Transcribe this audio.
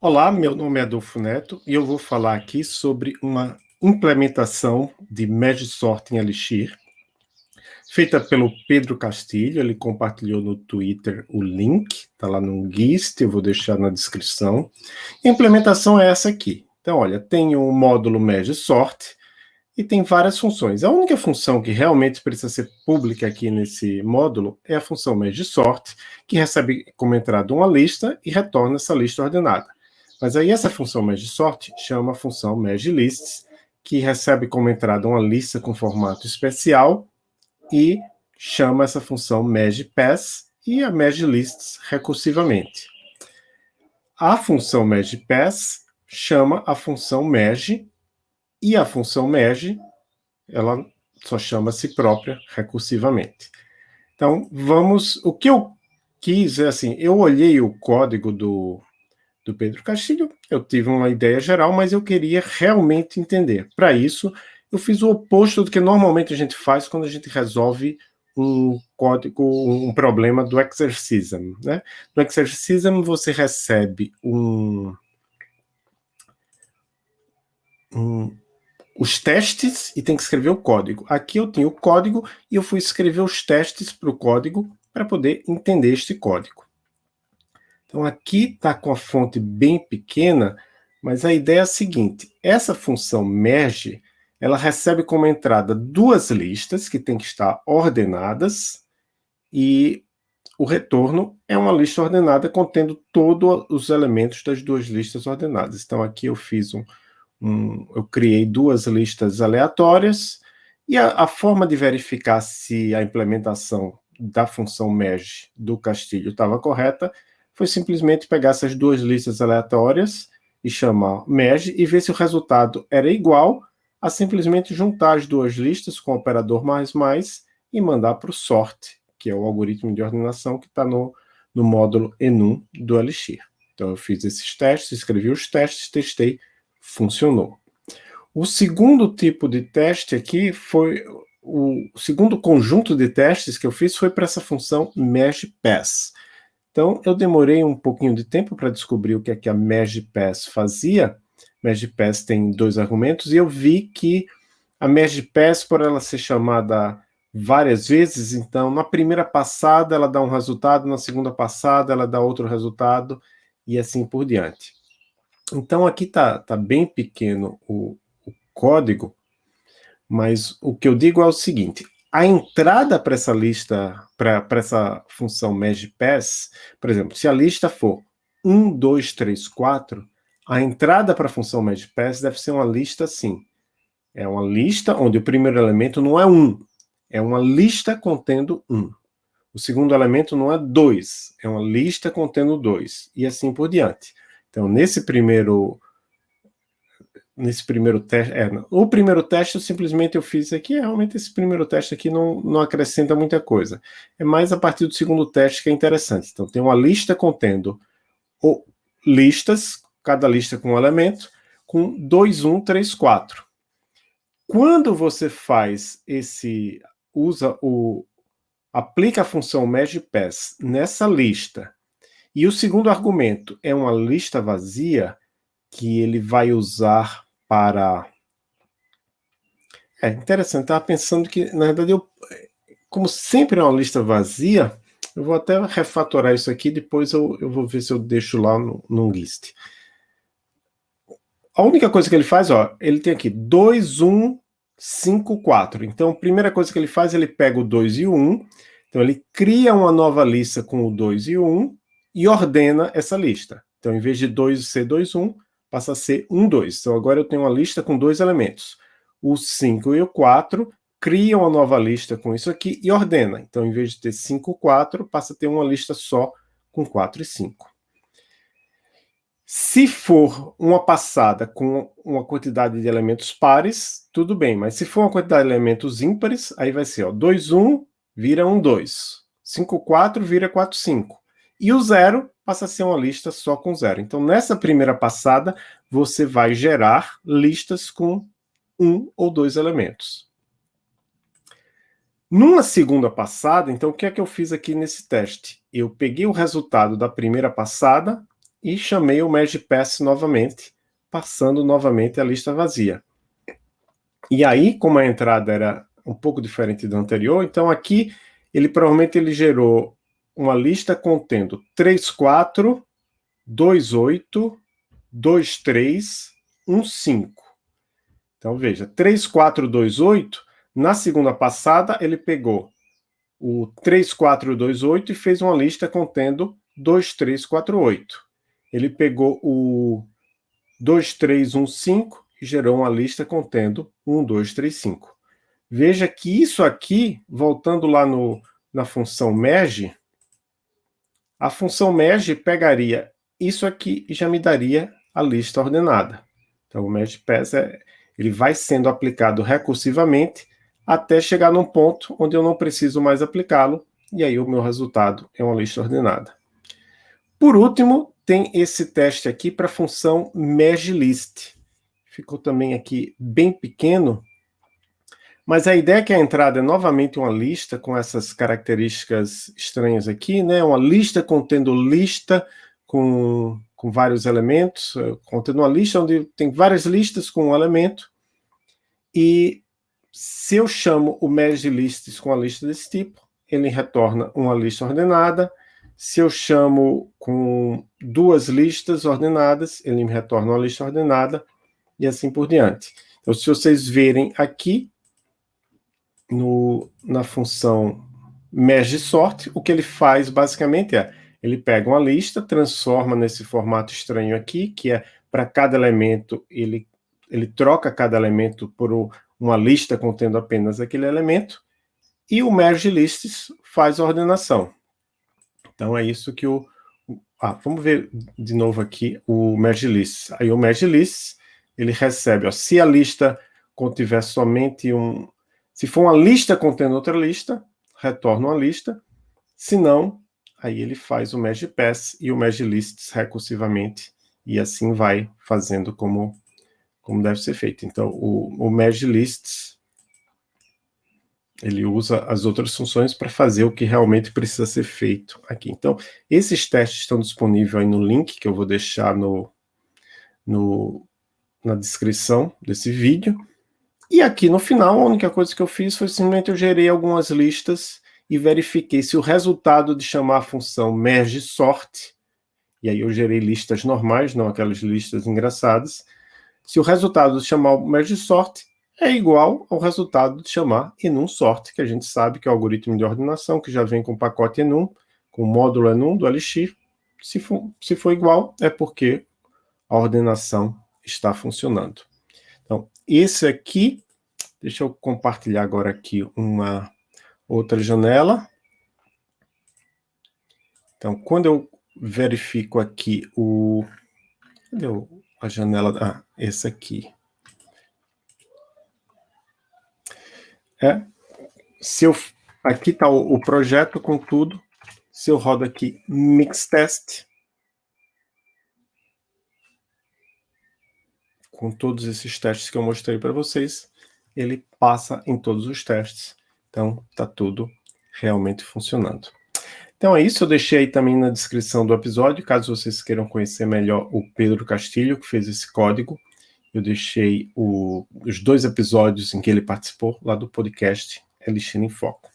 Olá, meu nome é Adolfo Neto e eu vou falar aqui sobre uma implementação de Sort em Elixir, feita pelo Pedro Castilho, ele compartilhou no Twitter o link, está lá no GIST, eu vou deixar na descrição. A implementação é essa aqui. Então, olha, tem o módulo Sort e tem várias funções. A única função que realmente precisa ser pública aqui nesse módulo é a função Sort, que recebe como entrada uma lista e retorna essa lista ordenada. Mas aí essa função MergeSort chama a função MergeLists, que recebe como entrada uma lista com formato especial e chama essa função MergePass e a MergeLists recursivamente. A função MergePass chama a função Merge e a função Merge ela só chama a si própria recursivamente. Então, vamos... O que eu quis é assim, eu olhei o código do, do Pedro Castilho, eu tive uma ideia geral, mas eu queria realmente entender. Para isso, eu fiz o oposto do que normalmente a gente faz quando a gente resolve um código, um problema do Exercism. Né? No Exercism você recebe um, um, os testes e tem que escrever o código. Aqui eu tenho o código e eu fui escrever os testes para o código para poder entender este código. Então aqui está com a fonte bem pequena, mas a ideia é a seguinte, essa função merge, ela recebe como entrada duas listas que têm que estar ordenadas e o retorno é uma lista ordenada contendo todos os elementos das duas listas ordenadas. Então aqui eu fiz um, um eu criei duas listas aleatórias e a, a forma de verificar se a implementação da função merge do Castilho estava correta foi simplesmente pegar essas duas listas aleatórias e chamar merge e ver se o resultado era igual a simplesmente juntar as duas listas com o operador mais mais e mandar para o sort, que é o algoritmo de ordenação que está no, no módulo enum do Elixir. Então eu fiz esses testes, escrevi os testes, testei, funcionou. O segundo tipo de teste aqui foi, o segundo conjunto de testes que eu fiz foi para essa função merge pass. Então, eu demorei um pouquinho de tempo para descobrir o que é que a MergePass fazia. MergePass tem dois argumentos, e eu vi que a MergePass, por ela ser chamada várias vezes, então, na primeira passada ela dá um resultado, na segunda passada ela dá outro resultado, e assim por diante. Então, aqui está tá bem pequeno o, o código, mas o que eu digo é o seguinte, a entrada para essa lista, para essa função MergePass, por exemplo, se a lista for 1, 2, 3, 4, a entrada para a função MergePass deve ser uma lista assim. É uma lista onde o primeiro elemento não é 1, é uma lista contendo 1. O segundo elemento não é 2, é uma lista contendo 2, e assim por diante. Então, nesse primeiro nesse primeiro teste. É, o primeiro teste eu simplesmente eu fiz aqui, realmente esse primeiro teste aqui não, não acrescenta muita coisa. É mais a partir do segundo teste que é interessante. Então tem uma lista contendo o, listas, cada lista com um elemento, com 2, 1, 3, 4. Quando você faz esse, usa o, aplica a função MergePass nessa lista, e o segundo argumento é uma lista vazia, que ele vai usar para... É interessante, estava pensando que, na verdade, eu, como sempre é uma lista vazia, eu vou até refatorar isso aqui, depois eu, eu vou ver se eu deixo lá no, no list. A única coisa que ele faz, ó, ele tem aqui 2, 1, 5, 4. Então, a primeira coisa que ele faz, ele pega o 2 e o 1, então ele cria uma nova lista com o 2 e o 1 e ordena essa lista. Então, em vez de 2 ser 2, 1, passa a ser 1, 2. Então agora eu tenho uma lista com dois elementos. O 5 e o 4 cria uma nova lista com isso aqui e ordena. Então, em vez de ter 5 e 4, passa a ter uma lista só com 4 e 5. Se for uma passada com uma quantidade de elementos pares, tudo bem, mas se for uma quantidade de elementos ímpares, aí vai ser ó, 2, 1 vira 1, 2. 5, 4 vira 4, 5. E o zero passa a ser uma lista só com zero. Então, nessa primeira passada, você vai gerar listas com um ou dois elementos. Numa segunda passada, então, o que é que eu fiz aqui nesse teste? Eu peguei o resultado da primeira passada e chamei o merge pass novamente, passando novamente a lista vazia. E aí, como a entrada era um pouco diferente do anterior, então aqui ele provavelmente ele gerou uma lista contendo 34, 28, 23, 15. Então veja, 3428, na segunda passada ele pegou o 3428 e fez uma lista contendo 2348. Ele pegou o 2315 e gerou uma lista contendo 1235. Veja que isso aqui, voltando lá no, na função merge, a função merge pegaria isso aqui e já me daria a lista ordenada. Então, o merge pass é, ele vai sendo aplicado recursivamente até chegar num ponto onde eu não preciso mais aplicá-lo, e aí o meu resultado é uma lista ordenada. Por último, tem esse teste aqui para a função merge list. Ficou também aqui bem pequeno, mas a ideia é que a entrada é novamente uma lista com essas características estranhas aqui, né? Uma lista contendo lista com, com vários elementos, eh, contendo uma lista onde tem várias listas com um elemento. E se eu chamo o merge lists com a lista desse tipo, ele retorna uma lista ordenada. Se eu chamo com duas listas ordenadas, ele me retorna uma lista ordenada, e assim por diante. Então, se vocês verem aqui, no, na função merge sort, o que ele faz basicamente é, ele pega uma lista, transforma nesse formato estranho aqui, que é para cada elemento, ele, ele troca cada elemento por uma lista contendo apenas aquele elemento, e o merge lists faz a ordenação. Então é isso que o... Ah, vamos ver de novo aqui o merge lists. Aí o merge lists, ele recebe, ó, se a lista contiver somente um, se for uma lista contendo outra lista, retorna uma lista. Se não, aí ele faz o merge pass e o merge lists recursivamente, e assim vai fazendo como, como deve ser feito. Então, o, o lists, ele usa as outras funções para fazer o que realmente precisa ser feito aqui. Então, esses testes estão disponíveis aí no link que eu vou deixar no, no, na descrição desse vídeo. E aqui no final, a única coisa que eu fiz foi simplesmente eu gerei algumas listas e verifiquei se o resultado de chamar a função merge sort, e aí eu gerei listas normais, não aquelas listas engraçadas, se o resultado de chamar o merge sort é igual ao resultado de chamar enum sort, que a gente sabe que é o algoritmo de ordenação, que já vem com o pacote enum, com o módulo enum do Elixir. Se for, se for igual, é porque a ordenação está funcionando. Esse aqui, deixa eu compartilhar agora aqui uma outra janela. Então, quando eu verifico aqui o... Cadê a janela? Ah, esse aqui. É, se eu, aqui está o, o projeto com tudo. Se eu rodo aqui Mix Test, com todos esses testes que eu mostrei para vocês, ele passa em todos os testes. Então, está tudo realmente funcionando. Então é isso, eu deixei aí também na descrição do episódio, caso vocês queiram conhecer melhor o Pedro Castilho, que fez esse código. Eu deixei o, os dois episódios em que ele participou lá do podcast Elixir em Foco.